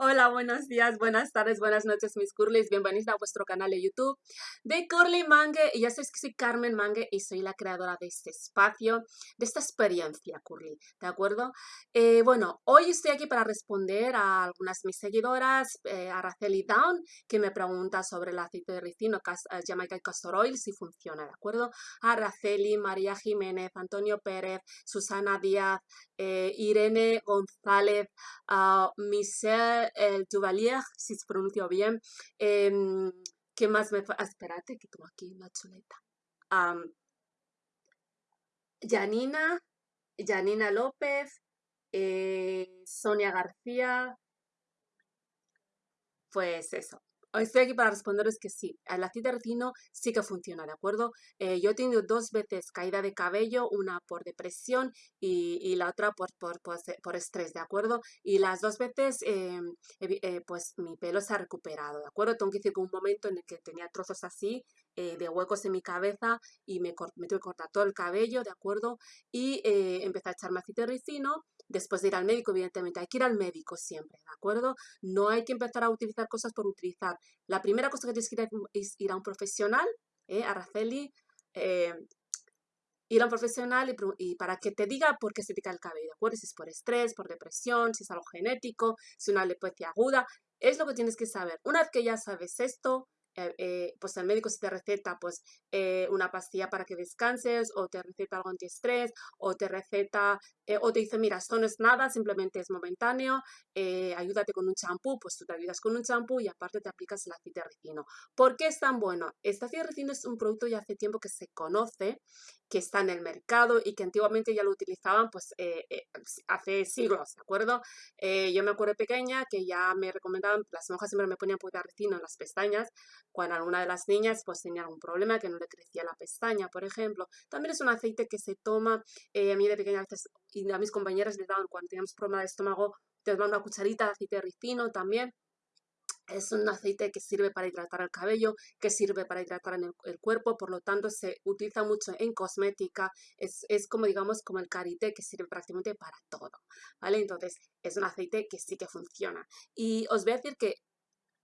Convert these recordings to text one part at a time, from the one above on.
Hola, buenos días, buenas tardes, buenas noches, mis curlis. Bienvenidos a vuestro canal de YouTube de Curly Mangue. Y ya sabéis que soy Carmen Mangue y soy la creadora de este espacio, de esta experiencia Curly, ¿de acuerdo? Eh, bueno, hoy estoy aquí para responder a algunas de mis seguidoras, eh, a Araceli Down, que me pregunta sobre el aceite de ricino eh, Jamaica Castor Oil, si funciona, ¿de acuerdo? A Araceli, María Jiménez, Antonio Pérez, Susana Díaz, Irene González, uh, Michelle el Duvalier, si se pronunció bien. Em, ¿Qué más me... Ah, espérate, que tengo aquí una chuleta. Janina, Janina López, eh, Sonia García, pues eso. Estoy aquí para responderos que sí, el de ricino sí que funciona, ¿de acuerdo? Eh, yo he tenido dos veces caída de cabello, una por depresión y, la otra por, por, por, estrés, ¿de acuerdo? Y las dos veces, em, eh, pues mi pelo se ha recuperado, ¿de acuerdo? Tengo que decir que un momento en el que tenía trozos así, eh, de huecos en mi cabeza y me, me tuve que cortar todo el cabello, ¿de acuerdo? Y empecé a echarme aceite de ricino después de ir al médico, evidentemente, hay que ir al médico siempre, ¿de acuerdo? No hay que empezar a utilizar cosas por utilizar. La primera cosa que tienes que ir a un profesional, ¿eh? a Raceli, eh, ir a un profesional y, para que te diga por qué se te cae el cabello, ¿de acuerdo? Si es por estrés, por depresión, si es algo genético, si una alopecia aguda, es lo que tienes que saber. Una vez que ya sabes esto, eh, eh, pues el médico si te receta pues eh, una pastilla para que descanses o te receta algo antiestrés o te receta o te dice mira esto no es nada simplemente es momentáneo ayúdate con un champú pues tú te ayudas con un champú y aparte te aplicas el aceite de ricino ¿por qué es tan bueno? este aceite de ricino es un producto ya hace tiempo que se conoce que está en el mercado y que antiguamente ya lo utilizaban pues hace siglos, ¿de acuerdo? yo me acuerdo pequeña que ya me recomendaban, las monjas siempre me ponían ricino en las pestañas cuando alguna de las niñas pues tenía algún problema, que no le crecía la pestaña, por ejemplo. También es un aceite que se toma, eh, a mí de pequeña a veces, y a mis compañeras les daban cuando teníamos problema de estómago, te daban una cucharita de aceite de ricino también. Es un aceite que sirve para hidratar el cabello, que sirve para hidratar el, cuerpo, por lo tanto se utiliza mucho en cosmética, es, es, como digamos como el karité que sirve prácticamente para todo, ¿vale? Entonces es un aceite que sí que funciona. Y os voy a decir que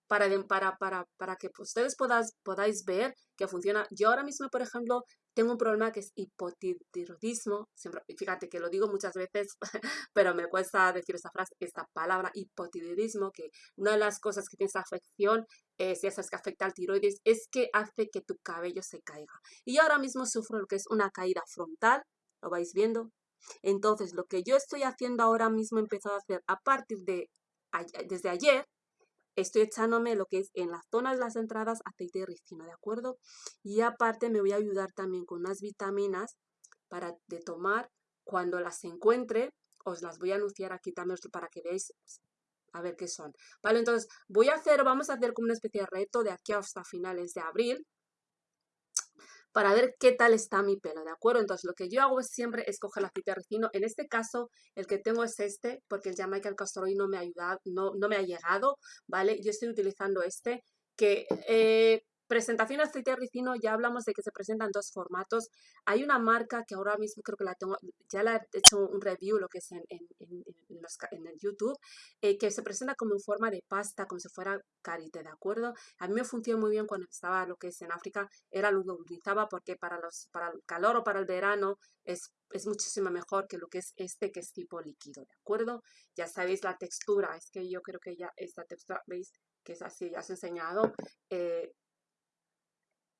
para, para, para, para que ustedes podáis, podáis ver que funciona. Yo ahora mismo, por ejemplo, tengo un problema que es hipotiroidismo. Siempre, fíjate que lo digo muchas veces, pero me cuesta decir esa frase, esta palabra, hipotiroidismo, que una de las cosas que tiene esa afección, es, ya sabes que afecta al tiroides, es que hace que tu cabello se caiga. Y ahora mismo sufro lo que es una caída frontal, ¿lo vais viendo? Entonces, lo que yo estoy haciendo ahora mismo, he empezado a hacer a partir de desde ayer, estoy echándome lo que es en las zonas de las entradas aceite de ricino, ¿de acuerdo? Y aparte me voy a ayudar también con unas vitaminas para de tomar cuando las encuentre, os las voy a anunciar aquí también para que veáis a ver qué son. Vale, entonces voy a hacer, vamos a hacer como una especie de reto de aquí hasta finales de abril, para ver qué tal está mi pelo, ¿de acuerdo? Entonces, lo que yo hago es siempre escoger la aceite de ricino. En este caso, el que tengo es este, porque el Jamaica Castor Oil no me ha ayudado, no, no me ha llegado, ¿vale? Yo estoy utilizando este, que eh, Presentación de aceite de ricino, ya hablamos de que se presenta en dos formatos. Hay una marca que ahora mismo creo que la tengo, ya la he hecho un review, lo que es en, en, en, el YouTube, eh, que se presenta como en forma de pasta, como si fuera carite, ¿de acuerdo? A mí me funcionó muy bien cuando estaba lo que es en África, era lo que utilizaba porque para, los, para el calor o para el verano es, es muchísimo mejor que lo que es este que es tipo líquido, ¿de acuerdo? Ya sabéis la textura, es que yo creo que ya esta textura, ¿veis? que es así, ya os he enseñado, eh,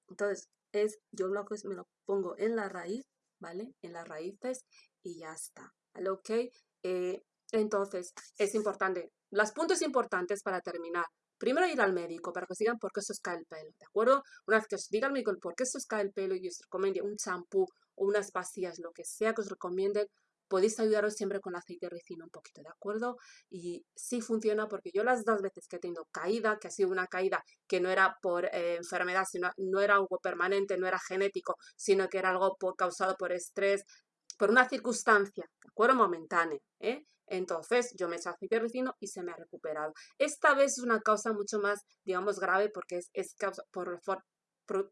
entonces, es, yo lo que me lo pongo en la raíz, ¿vale? En las raíces y ya está, ¿vale? Ok, eh, entonces, es importante, los puntos importantes para terminar. Primero ir al médico para que os digan por qué se os cae el pelo, ¿de acuerdo? Una vez que os diga el médico por qué se os cae el pelo y os recomiende un champú o unas pastillas, lo que sea que os recomienden, podéis ayudaros siempre con aceite de ricino un poquito, ¿de acuerdo? Y sí funciona porque yo las dos veces que he tenido caída, que ha sido una caída que no era por eh, enfermedad, sino no era algo permanente, no era genético, sino que era algo causado por estrés, por una circunstancia, ¿de acuerdo? Momentánea, ¿eh? Entonces yo me eché aceite de ricino y se me ha recuperado. Esta vez es una causa mucho más, digamos, grave porque es, es causa por, por,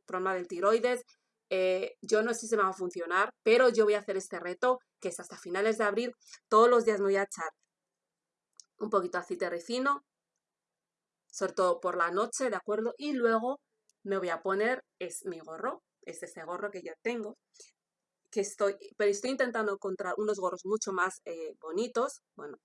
problema del tiroides, eh, yo no sé si se me va a funcionar, pero yo voy a hacer este reto, que es hasta finales de abril. Todos los días me voy a echar un poquito de aceite de ricino, sobre todo por la noche, ¿de acuerdo? Y luego me voy a poner, es mi gorro, es ese gorro que yo tengo, que estoy, pero estoy intentando encontrar unos gorros mucho más eh, bonitos, bueno,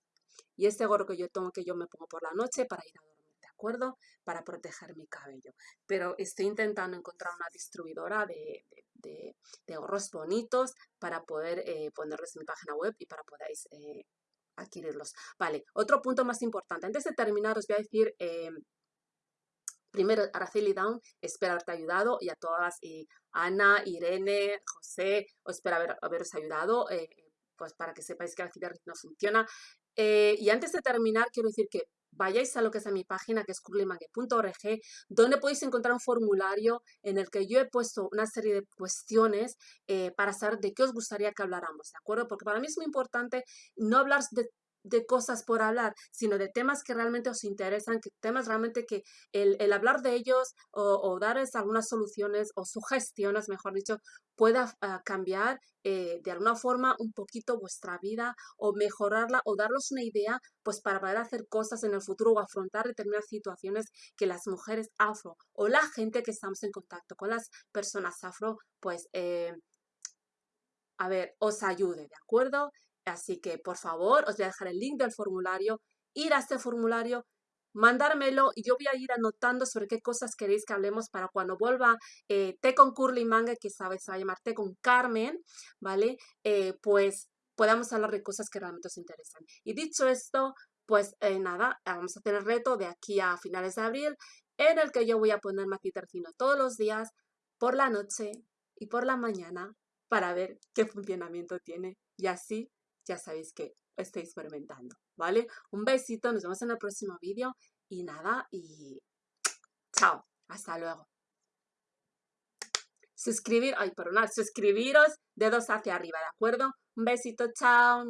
y este gorro que yo tengo, que yo me pongo por la noche para ir a dormir, ¿de acuerdo? Para proteger mi cabello. Pero estoy intentando encontrar una distribuidora de, gorros bonitos para poder eh, ponerlos en mi página web y para podáis eh, adquirirlos. Vale, otro punto más importante. Antes de terminar os voy a decir... Eh, primero, Araceli Down, espero haberte ayudado y a todas, y Ana, Irene, José, os espero haber, haberos ayudado, pues para que sepáis que la no funciona. Eh, y antes de terminar, quiero decir que vayáis a lo que es a mi página, que es curlymangue.org, donde podéis encontrar un formulario en el que yo he puesto una serie de cuestiones eh, para saber de qué os gustaría que habláramos, ¿de acuerdo? Porque para mí es muy importante no hablar de de cosas por hablar, sino de temas que realmente os interesan, que temas realmente que el, hablar de ellos o, darles algunas soluciones o sugestiones, mejor dicho, pueda ah, cambiar eh, de alguna forma un poquito vuestra vida o mejorarla o darles una idea pues para poder hacer cosas en el futuro o afrontar determinadas situaciones que las mujeres afro o la gente que estamos en contacto con las personas afro pues eh, a ver, os ayude, ¿de acuerdo? Así que, por favor, os voy a dejar el link del formulario, ir a este formulario, mandármelo y yo voy a ir anotando sobre qué cosas queréis que hablemos para cuando vuelva eh, Té con Curly Manga, que sabes, se va a llamar Té con Carmen, ¿vale? Eh, pues podamos hablar de cosas que realmente os interesan. Y dicho esto, pues eh, nada, vamos a hacer el reto de aquí a finales de abril, en el que yo voy a poner Tercino todos los días, por la noche y por la mañana, para ver qué funcionamiento tiene. Y así ya sabéis que estoy experimentando, ¿vale? Un besito, nos vemos en el próximo vídeo y nada, y chao, hasta luego. Suscribir, ay, perdonad, suscribiros, dedos hacia arriba, ¿de acuerdo? Un besito, chao.